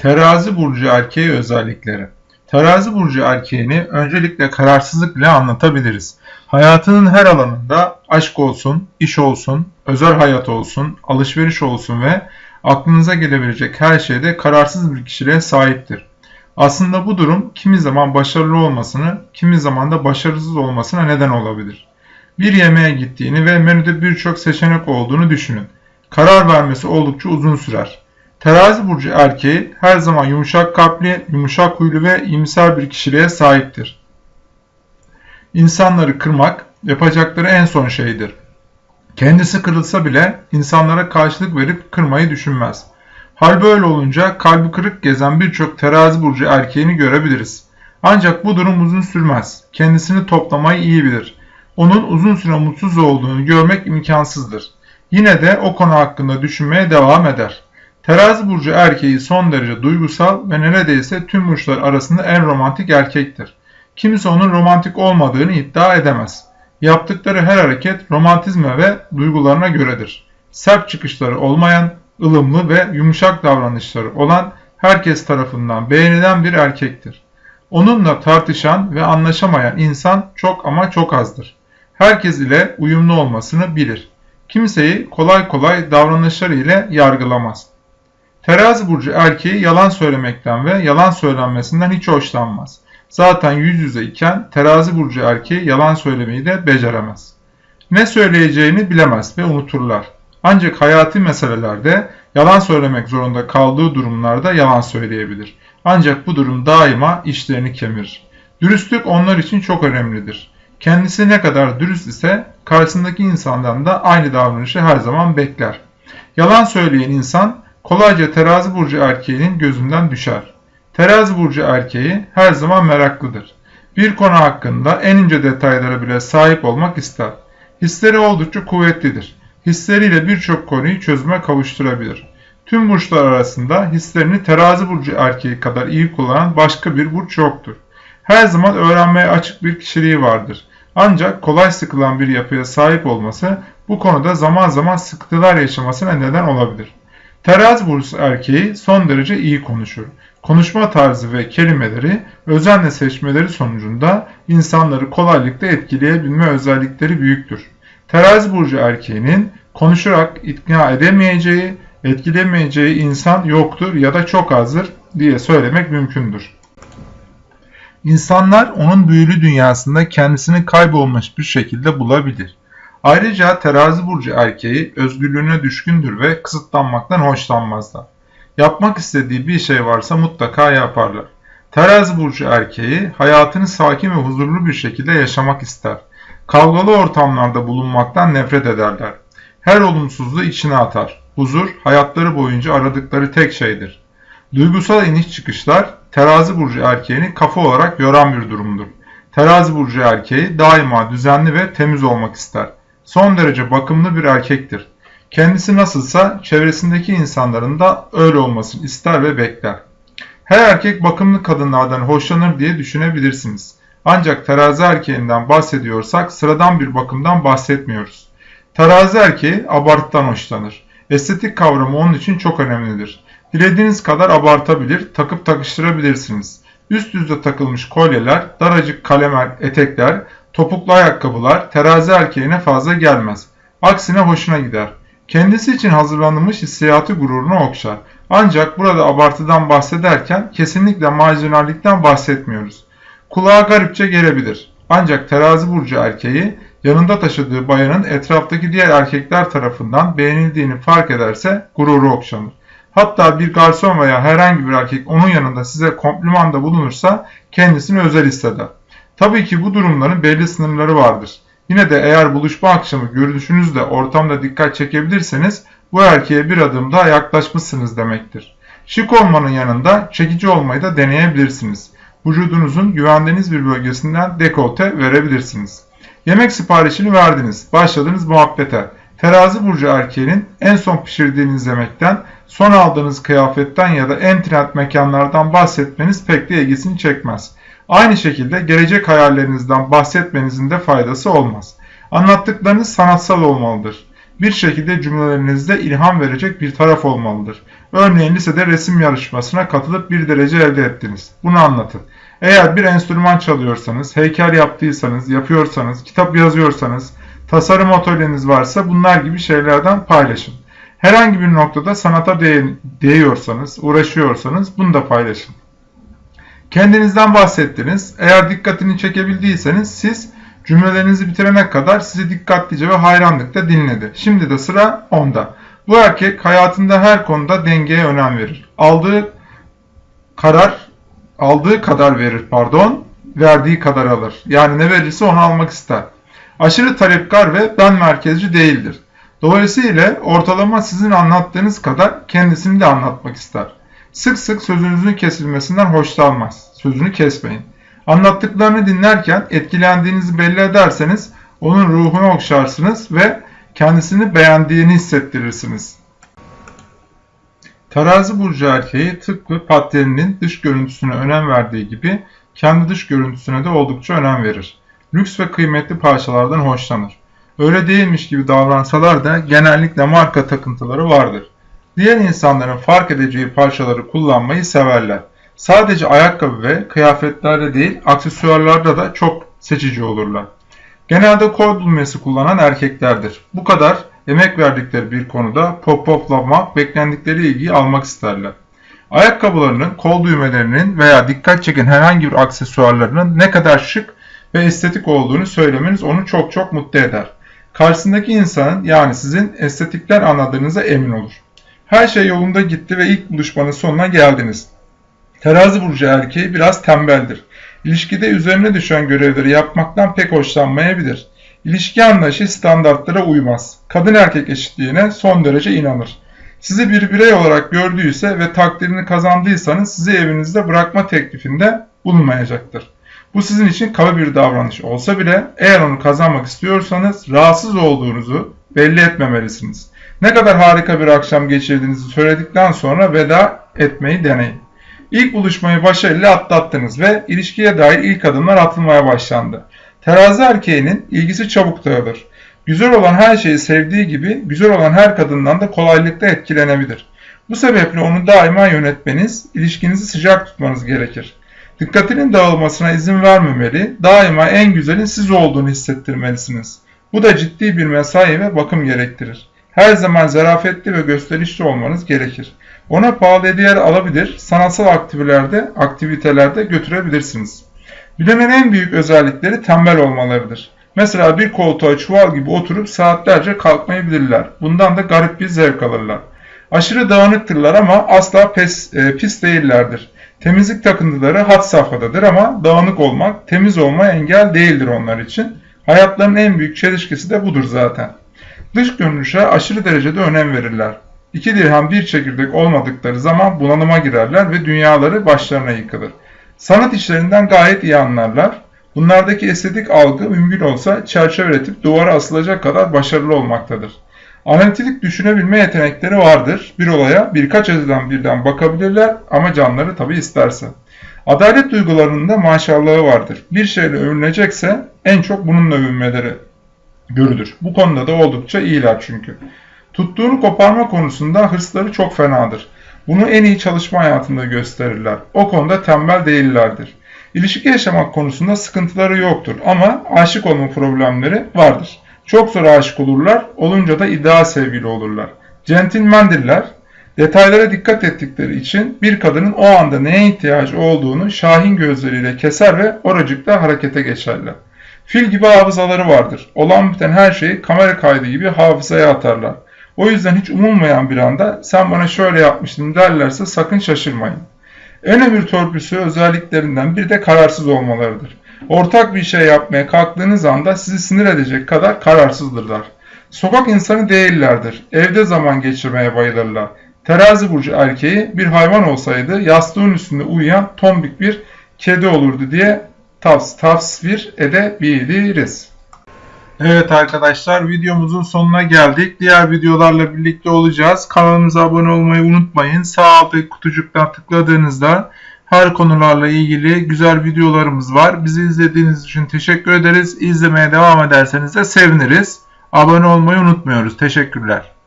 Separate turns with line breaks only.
Terazi burcu erkeği özellikleri. Terazi burcu erkeğini öncelikle kararsızlık ile anlatabiliriz. Hayatının her alanında aşk olsun, iş olsun, özel hayat olsun, alışveriş olsun ve aklınıza gelebilecek her şeyde kararsız bir kişiliğe sahiptir. Aslında bu durum kimi zaman başarılı olmasını, kimi zaman da başarısız olmasına neden olabilir. Bir yemeğe gittiğini ve menüde birçok seçenek olduğunu düşünün. Karar vermesi oldukça uzun sürer. Terazi burcu erkeği her zaman yumuşak kalpli, yumuşak huylu ve iyimser bir kişiliğe sahiptir. İnsanları kırmak yapacakları en son şeydir. Kendisi kırılsa bile insanlara karşılık verip kırmayı düşünmez. Hal böyle olunca kalbi kırık gezen birçok terazi burcu erkeğini görebiliriz. Ancak bu durum uzun sürmez. Kendisini toplamayı iyi bilir. Onun uzun süre mutsuz olduğunu görmek imkansızdır. Yine de o konu hakkında düşünmeye devam eder. Terazi burcu erkeği son derece duygusal ve neredeyse tüm burçlar arasında en romantik erkektir. Kimse onun romantik olmadığını iddia edemez. Yaptıkları her hareket romantizme ve duygularına göredir. Sert çıkışları olmayan, ılımlı ve yumuşak davranışları olan herkes tarafından beğenilen bir erkektir. Onunla tartışan ve anlaşamayan insan çok ama çok azdır. Herkes ile uyumlu olmasını bilir. Kimseyi kolay kolay davranışları ile yargılamaz. Terazi burcu erkeği yalan söylemekten ve yalan söylenmesinden hiç hoşlanmaz. Zaten yüz yüze iken terazi burcu erkeği yalan söylemeyi de beceremez. Ne söyleyeceğini bilemez ve unuturlar. Ancak hayati meselelerde yalan söylemek zorunda kaldığı durumlarda yalan söyleyebilir. Ancak bu durum daima işlerini kemirir. Dürüstlük onlar için çok önemlidir. Kendisi ne kadar dürüst ise karşısındaki insandan da aynı davranışı her zaman bekler. Yalan söyleyen insan kolayca terazi burcu erkeğinin gözünden düşer. Terazi burcu erkeği her zaman meraklıdır. Bir konu hakkında en ince detaylara bile sahip olmak ister. Hisleri oldukça kuvvetlidir. Hisleriyle birçok konuyu çözüme kavuşturabilir. Tüm burçlar arasında hislerini terazi burcu erkeği kadar iyi kullanan başka bir burç yoktur. Her zaman öğrenmeye açık bir kişiliği vardır. Ancak kolay sıkılan bir yapıya sahip olması bu konuda zaman zaman sıkıntılar yaşamasına neden olabilir. Terazi burcu erkeği son derece iyi konuşur. Konuşma tarzı ve kelimeleri özenle seçmeleri sonucunda insanları kolaylıkla etkileyebilme özellikleri büyüktür. Terazi burcu erkeğinin konuşarak ikna edemeyeceği, etkilemeyeceği insan yoktur ya da çok azdır diye söylemek mümkündür. İnsanlar onun büyülü dünyasında kendisini kaybolmuş bir şekilde bulabilir. Ayrıca terazi burcu erkeği özgürlüğüne düşkündür ve kısıtlanmaktan hoşlanmazlar. Yapmak istediği bir şey varsa mutlaka yaparlar. Terazi burcu erkeği hayatını sakin ve huzurlu bir şekilde yaşamak ister. Kavgalı ortamlarda bulunmaktan nefret ederler. Her olumsuzluğu içine atar. Huzur, hayatları boyunca aradıkları tek şeydir. Duygusal iniş çıkışlar, terazi burcu erkeğini kafa olarak yoran bir durumdur. Terazi burcu erkeği daima düzenli ve temiz olmak ister. Son derece bakımlı bir erkektir. Kendisi nasılsa çevresindeki insanların da öyle olmasını ister ve bekler. Her erkek bakımlı kadınlardan hoşlanır diye düşünebilirsiniz. Ancak terazi erkeğinden bahsediyorsak sıradan bir bakımdan bahsetmiyoruz. Terazi erkeği abartıdan hoşlanır. Estetik kavramı onun için çok önemlidir. Dilediğiniz kadar abartabilir, takıp takıştırabilirsiniz. Üst düzde takılmış kolyeler, daracık kalemer, etekler, topuklu ayakkabılar terazi erkeğine fazla gelmez. Aksine hoşuna gider. Kendisi için hazırlanmış hissiyatı gururunu okşar. Ancak burada abartıdan bahsederken kesinlikle marjinallikten bahsetmiyoruz. Kulağa garipçe gelebilir. Ancak terazi burcu erkeği yanında taşıdığı bayanın etraftaki diğer erkekler tarafından beğenildiğini fark ederse gururu okşanır. Hatta bir garson veya herhangi bir erkek onun yanında size komplimanda bulunursa kendisini özel hisseder. Tabii ki bu durumların belli sınırları vardır. Yine de eğer buluşma akşamı görüşünüzde ortamda dikkat çekebilirseniz bu erkeğe bir adım daha yaklaşmışsınız demektir. Şık olmanın yanında çekici olmayı da deneyebilirsiniz. Vücudunuzun güvendiğiniz bir bölgesinden dekolte verebilirsiniz. Yemek siparişini verdiniz, başladınız muhabbete. Terazi burcu erkeğinin en son pişirdiğiniz yemekten, son aldığınız kıyafetten ya da en trend mekanlardan bahsetmeniz pek de ilgisini çekmez. Aynı şekilde gelecek hayallerinizden bahsetmenizin de faydası olmaz. Anlattıklarınız sanatsal olmalıdır. bir şekilde cümlelerinizde ilham verecek bir taraf olmalıdır. Örneğin lisede resim yarışmasına katılıp bir derece elde ettiniz. Bunu anlatın. Eğer bir enstrüman çalıyorsanız, heykel yaptıysanız, yapıyorsanız, kitap yazıyorsanız, tasarım atölyeniz varsa bunlar gibi şeylerden paylaşın. Herhangi bir noktada sanata değiyorsanız, uğraşıyorsanız bunu da paylaşın. Kendinizden bahsettiniz. Eğer dikkatini çekebildiyseniz siz cümlelerinizi bitirene kadar sizi dikkatlice ve hayranlıkla dinledi. Şimdi de sıra onda. Bu erkek hayatında her konuda dengeye önem verir. Aldığı karar aldığı kadar verir pardon, verdiği kadar alır. Yani ne verirse onu almak ister. Aşırı talepkar ve ben merkezci değildir. Dolayısıyla ortalama sizin anlattığınız kadar kendisini de anlatmak ister. Sık sık sözünüzün kesilmesinden hoşlanmaz. Sözünü kesmeyin. Anlattıklarını dinlerken etkilendiğinizi belli ederseniz onun ruhunu okşarsınız ve kendisini beğendiğini hissettirirsiniz. Terazi burcu erkeği tıpkı patroninin dış görüntüsüne önem verdiği gibi kendi dış görüntüsüne de oldukça önem verir. Lüks ve kıymetli parçalardan hoşlanır. Öyle değilmiş gibi davransalar da genellikle marka takıntıları vardır. Diğer insanların fark edeceği parçaları kullanmayı severler. Sadece ayakkabı ve kıyafetlerde değil aksesuarlarda da çok seçici olurlar. Genelde kol düğmesi kullanan erkeklerdir. Bu kadar emek verdikleri bir konuda pop-poplamak, beklendikleri ilgiyi almak isterler. Ayakkabılarının, kol düğmelerinin veya dikkat çeken herhangi bir aksesuarlarının ne kadar şık ve estetik olduğunu söylemeniz onu çok çok mutlu eder. Karşısındaki insanın yani sizin estetikler anladığınıza emin olur. Her şey yolunda gitti ve ilk buluşmanın sonuna geldiniz. Terazi burcu erkeği biraz tembeldir. İlişkide üzerine düşen görevleri yapmaktan pek hoşlanmayabilir. İlişki anlayışı standartlara uymaz. Kadın erkek eşitliğine son derece inanır. Sizi bir birey olarak gördüyse ve takdirini kazandıysanız sizi evinizde bırakma teklifinde bulunmayacaktır. Bu sizin için kaba bir davranış olsa bile eğer onu kazanmak istiyorsanız rahatsız olduğunuzu belli etmemelisiniz. Ne kadar harika bir akşam geçirdiğinizi söyledikten sonra veda etmeyi deneyin. İlk buluşmayı başarıyla atlattınız ve ilişkiye dair ilk adımlar atılmaya başlandı. Terazi erkeğinin ilgisi çabuk dağılır. Güzel olan her şeyi sevdiği gibi güzel olan her kadından da kolaylıkla etkilenebilir. Bu sebeple onu daima yönetmeniz, ilişkinizi sıcak tutmanız gerekir. Dikkatinin dağılmasına izin vermemeli, daima en güzelin siz olduğunu hissettirmelisiniz. Bu da ciddi bir mesai ve bakım gerektirir. Her zaman zarafetli ve gösterişli olmanız gerekir. Ona pahalı hediyeler alabilir, sanatsal aktivitelerde, aktivitelerde götürebilirsiniz. Bilenin en büyük özellikleri tembel olmalarıdır. Mesela bir koltuğa çuval gibi oturup saatlerce kalkmayabilirler. Bundan da garip bir zevk alırlar. Aşırı dağınıktırlar ama asla pes, e, pis değillerdir. Temizlik takıntıları had safhadadır ama dağınık olmak, temiz olma engel değildir onlar için. Hayatlarının en büyük çelişkisi de budur zaten. Dış görünüşe aşırı derecede önem verirler. İki dirhem bir çekirdek olmadıkları zaman bunalıma girerler ve dünyaları başlarına yıkılır. Sanat işlerinden gayet iyi anlarlar. Bunlardaki estetik algı mümkün olsa çerçeve üretip duvara asılacak kadar başarılı olmaktadır. Analitik düşünebilme yetenekleri vardır. Bir olaya birkaç açıdan birden bakabilirler ama canları tabi isterse. Adalet duygularında maşallahı vardır. Bir şeyle övünecekse en çok bununla övünmeleri görülür. Bu konuda da oldukça iyiler çünkü. Tuttuğunu koparma konusunda hırsları çok fenadır. Bunu en iyi çalışma hayatında gösterirler. O konuda tembel değillerdir. İlişki yaşamak konusunda sıkıntıları yoktur ama aşık olma problemleri vardır. Çok zor aşık olurlar, olunca da ideal sevgili olurlar. Centilmendirler, detaylara dikkat ettikleri için bir kadının o anda neye ihtiyacı olduğunu şahin gözleriyle keser ve oracıkta harekete geçerler. Fil gibi hafızaları vardır. Olan biten her şeyi kamera kaydı gibi hafızaya atarlar. O yüzden hiç umulmayan bir anda sen bana şöyle yapmıştın derlerse sakın şaşırmayın. En ömür törpüsü özelliklerinden bir de kararsız olmalarıdır. Ortak bir şey yapmaya kalktığınız anda sizi sinir edecek kadar kararsızdırlar. Sokak insanı değillerdir. Evde zaman geçirmeye bayılırlar. Terazi burcu erkeği bir hayvan olsaydı yastığın üstünde uyuyan tombik bir kedi olurdu diye tavs tasvir edebiliriz. Evet arkadaşlar videomuzun sonuna geldik. Diğer videolarla birlikte olacağız. Kanalımıza abone olmayı unutmayın. Sağ alttaki kutucuktan tıkladığınızda her konularla ilgili güzel videolarımız var. Bizi izlediğiniz için teşekkür ederiz. İzlemeye devam ederseniz de seviniriz. Abone olmayı unutmuyoruz. Teşekkürler.